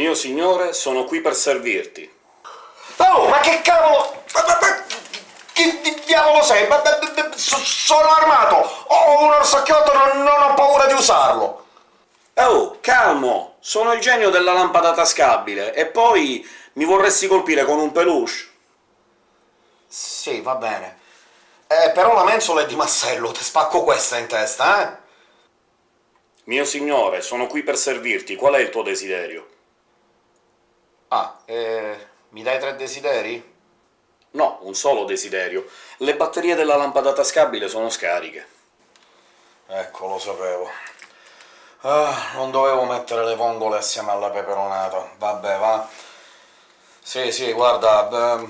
Mio signore, sono qui per servirti. Oh, ma che cavolo... Ma, ma, ma, che di diavolo sei? Ma, sono armato! Ho un orsacchiotto, non, non ho paura di usarlo! Oh, calmo! Sono il genio della lampada tascabile, e poi mi vorresti colpire con un peluche? Sì, va bene. Eh, però la mensola è di massello, ti spacco questa in testa, eh? Mio signore, sono qui per servirti, qual è il tuo desiderio? Ah, eh, mi dai tre desideri? No, un solo desiderio. Le batterie della lampada tascabile sono scariche. Ecco, lo sapevo. Ah, non dovevo mettere le vongole assieme alla peperonata. Vabbè, va. Sì, sì, guarda...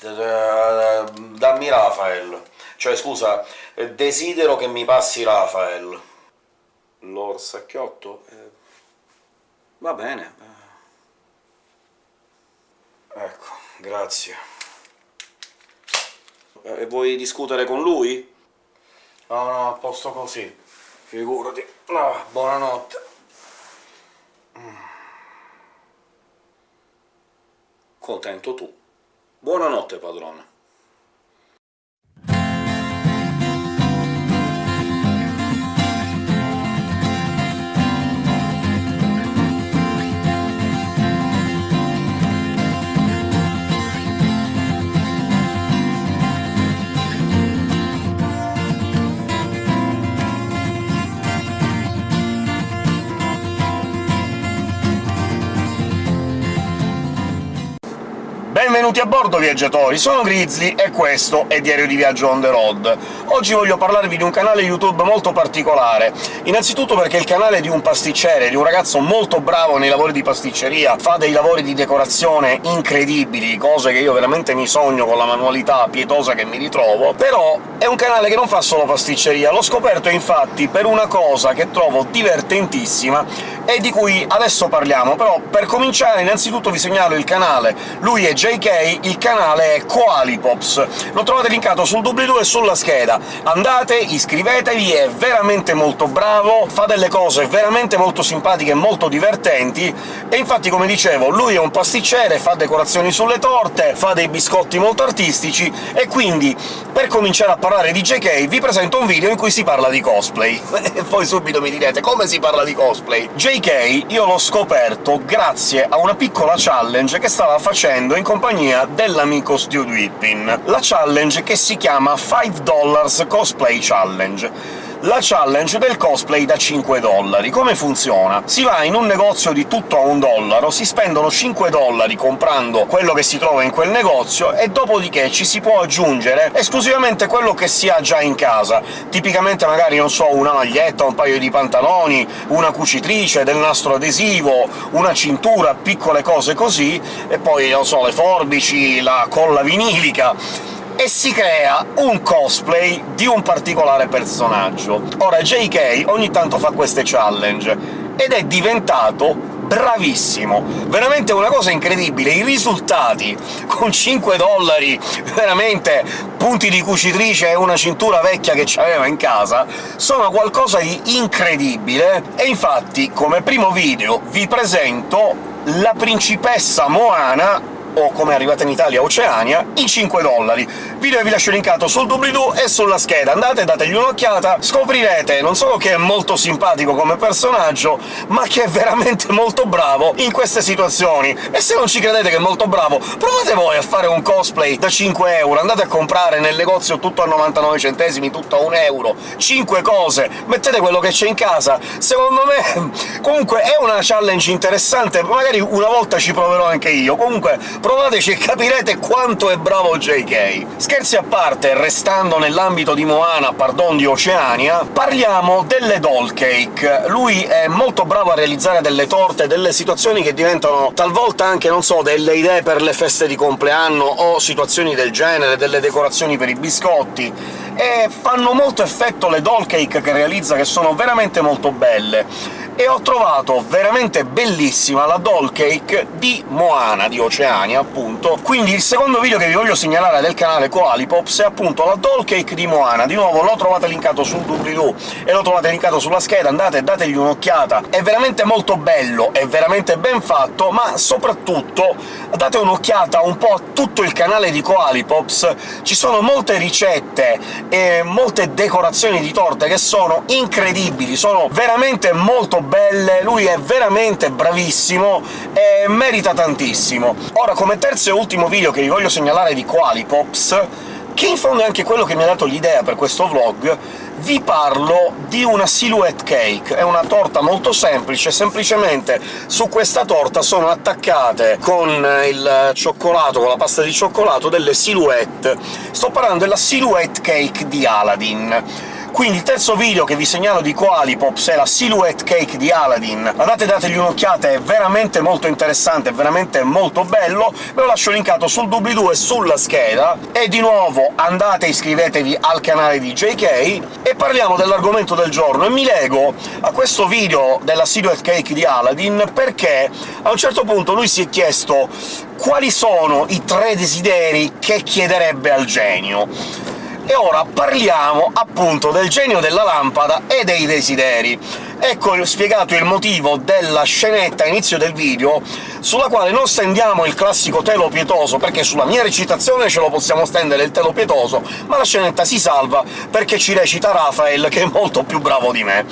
dammi Rafael. Cioè, scusa, desidero che mi passi Rafael. L'orsacchiotto? Eh, va bene. Ecco, grazie. E vuoi discutere con lui? No, no, a posto così. Figurati. No, buonanotte. Contento tu. Buonanotte, padrone. Benvenuti a bordo, viaggiatori! Sono Grizzly e questo è Diario di Viaggio on the road. Oggi voglio parlarvi di un canale YouTube molto particolare, innanzitutto perché è il canale di un pasticcere, di un ragazzo molto bravo nei lavori di pasticceria, fa dei lavori di decorazione incredibili, cose che io veramente mi sogno con la manualità pietosa che mi ritrovo, però è un canale che non fa solo pasticceria, l'ho scoperto infatti per una cosa che trovo divertentissima e di cui adesso parliamo, però per cominciare innanzitutto vi segnalo il canale. Lui è JK, il canale è Koalipops. Lo trovate linkato sul doobly-doo e sulla scheda. Andate, iscrivetevi, è veramente molto bravo, fa delle cose veramente molto simpatiche e molto divertenti, e infatti, come dicevo, lui è un pasticcere, fa decorazioni sulle torte, fa dei biscotti molto artistici, e quindi, per cominciare a parlare di JK, vi presento un video in cui si parla di cosplay. e poi subito mi direte «Come si parla di cosplay?» JK io l'ho scoperto grazie a una piccola challenge che stava facendo in compagnia dell'amico Stu Whippin. La challenge che si chiama 5 Dollars Cosplay Challenge la challenge del cosplay da 5 dollari. Come funziona? Si va in un negozio di tutto a un dollaro, si spendono 5 dollari comprando quello che si trova in quel negozio, e dopodiché ci si può aggiungere esclusivamente quello che si ha già in casa. Tipicamente magari, non so, una maglietta, un paio di pantaloni, una cucitrice, del nastro adesivo, una cintura, piccole cose così, e poi, non so, le forbici, la colla vinilica e si crea un cosplay di un particolare personaggio. Ora JK ogni tanto fa queste challenge, ed è diventato bravissimo! Veramente una cosa incredibile, i risultati con 5 dollari, veramente punti di cucitrice e una cintura vecchia che c'aveva in casa, sono qualcosa di incredibile, e infatti come primo video vi presento la principessa Moana o come è arrivata in Italia Oceania, in 5 dollari. Video vi lascio linkato sul doobly-doo e sulla scheda, andate, dategli un'occhiata, scoprirete non solo che è molto simpatico come personaggio, ma che è veramente molto bravo in queste situazioni. E se non ci credete che è molto bravo, provate voi a fare un cosplay da 5 euro, andate a comprare nel negozio tutto a 99 centesimi, tutto a 1 euro, 5 cose, mettete quello che c'è in casa. Secondo me comunque è una challenge interessante, magari una volta ci proverò anche io. Comunque provateci e capirete quanto è bravo JK. Scherzi a parte, restando nell'ambito di Moana, pardon, di Oceania, parliamo delle doll cake. Lui è molto bravo a realizzare delle torte, delle situazioni che diventano talvolta anche, non so, delle idee per le feste di compleanno o situazioni del genere, delle decorazioni per i biscotti, e fanno molto effetto le doll cake che realizza, che sono veramente molto belle e ho trovato veramente bellissima la doll cake di Moana, di Oceania, appunto. Quindi il secondo video che vi voglio segnalare del canale Koalipops è appunto la doll cake di Moana. Di nuovo l'ho trovate linkato sul doobly-doo e lo trovate linkato sulla scheda, andate e dategli un'occhiata. È veramente molto bello, è veramente ben fatto, ma soprattutto date un'occhiata un po' a tutto il canale di Koalipops, ci sono molte ricette e molte decorazioni di torte che sono incredibili, sono veramente molto belle, lui è veramente bravissimo e merita tantissimo. Ora, come terzo e ultimo video che vi voglio segnalare di Qualipops, che in fondo è anche quello che mi ha dato l'idea per questo vlog, vi parlo di una silhouette cake. È una torta molto semplice, semplicemente su questa torta sono attaccate con il cioccolato, con la pasta di cioccolato, delle silhouette. Sto parlando della silhouette cake di Aladdin quindi il terzo video che vi segnalo di Qualipops è la Silhouette Cake di Aladdin. Andate dategli un'occhiata, è veramente molto interessante, è veramente molto bello, ve lo lascio linkato sul doobly-doo e sulla scheda. E di nuovo andate e iscrivetevi al canale di JK, e parliamo dell'argomento del giorno, e mi lego a questo video della Silhouette Cake di Aladdin perché a un certo punto lui si è chiesto quali sono i tre desideri che chiederebbe al genio e ora parliamo appunto del genio della lampada e dei desideri. Ecco spiegato il motivo della scenetta inizio del video, sulla quale non stendiamo il classico telo pietoso, perché sulla mia recitazione ce lo possiamo stendere il telo pietoso, ma la scenetta si salva perché ci recita Rafael, che è molto più bravo di me.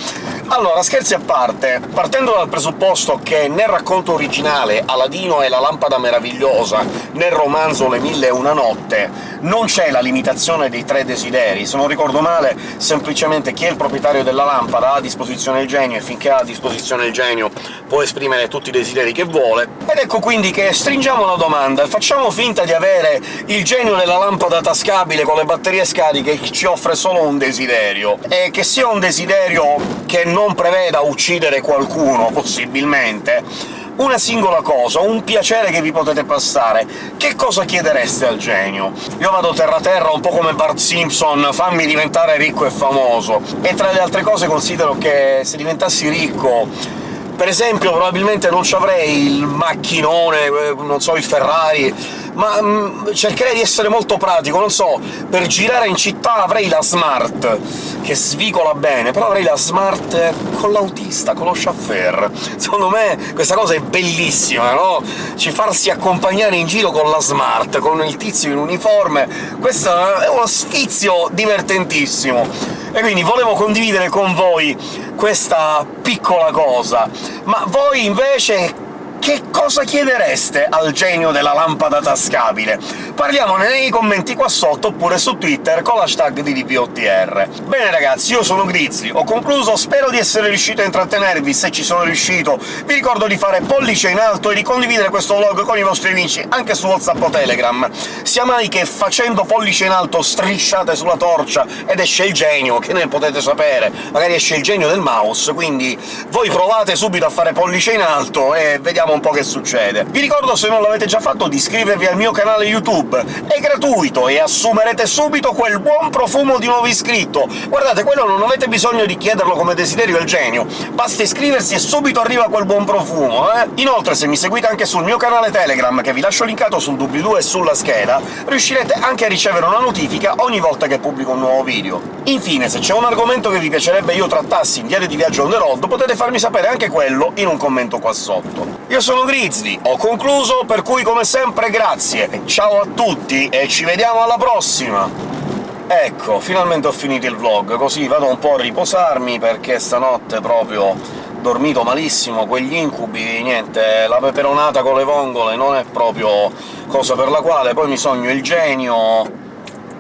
Allora, scherzi a parte, partendo dal presupposto che nel racconto originale Aladino è la lampada meravigliosa, nel romanzo Le mille e una notte non c'è la limitazione dei tre desideri, se non ricordo male semplicemente chi è il proprietario della lampada ha a disposizione il genio, e finché ha a disposizione il genio può esprimere tutti i desideri che vuole. Ed ecco quindi che stringiamo la domanda, facciamo finta di avere il genio della lampada tascabile con le batterie scariche che ci offre solo un desiderio, e che sia un desiderio che non preveda uccidere qualcuno, possibilmente, una singola cosa, un piacere che vi potete passare, che cosa chiedereste al genio? Io vado terra-terra un po' come Bart Simpson, fammi diventare ricco e famoso, e tra le altre cose considero che se diventassi ricco per esempio probabilmente non ci avrei il macchinone, eh, non so, il Ferrari, ma mh, mm, cercherei di essere molto pratico, non so, per girare in città avrei la Smart, che svicola bene, però avrei la Smart con l'autista, con lo chauffeur. Secondo me questa cosa è bellissima, no? Ci farsi accompagnare in giro con la Smart, con il tizio in uniforme, questo è uno sfizio divertentissimo! E quindi volevo condividere con voi questa piccola cosa. Ma voi invece che cosa chiedereste al genio della lampada tascabile? Parliamone nei commenti qua sotto, oppure su Twitter con l'hashtag di DPOTR. Bene ragazzi, io sono Grizzly, ho concluso, spero di essere riuscito a intrattenervi, se ci sono riuscito vi ricordo di fare pollice in alto e di condividere questo vlog con i vostri amici anche su WhatsApp o Telegram. Sia mai che facendo pollice in alto strisciate sulla torcia ed esce il genio, che ne potete sapere, magari esce il genio del mouse, quindi voi provate subito a fare pollice in alto e vediamo vediamo un po' che succede. Vi ricordo, se non l'avete già fatto, di iscrivervi al mio canale YouTube. È gratuito e assumerete subito quel buon profumo di nuovo iscritto. Guardate, quello non avete bisogno di chiederlo come desiderio al genio, basta iscriversi e subito arriva quel buon profumo, eh? Inoltre, se mi seguite anche sul mio canale Telegram, che vi lascio linkato sul doobly-doo e sulla scheda, riuscirete anche a ricevere una notifica ogni volta che pubblico un nuovo video. Infine, se c'è un argomento che vi piacerebbe io trattassi in Diario di Viaggio on the road, potete farmi sapere anche quello in un commento qua sotto. Io sono Grizzly, ho concluso, per cui come sempre grazie, ciao a tutti e ci vediamo alla prossima! Ecco, finalmente ho finito il vlog, così vado un po' a riposarmi, perché stanotte proprio dormito malissimo, quegli incubi, niente, la peperonata con le vongole non è proprio cosa per la quale poi mi sogno il genio...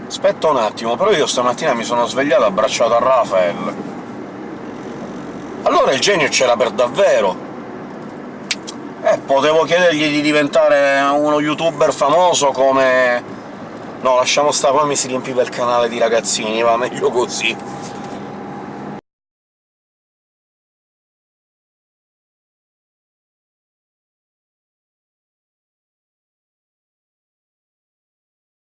Aspetta un attimo, però io stamattina mi sono svegliato abbracciato a Rafael. Allora il genio c'era per davvero! Eh, potevo chiedergli di diventare uno youtuber famoso come... No, lasciamo stare, poi mi si riempiva il canale di ragazzini, va meglio così.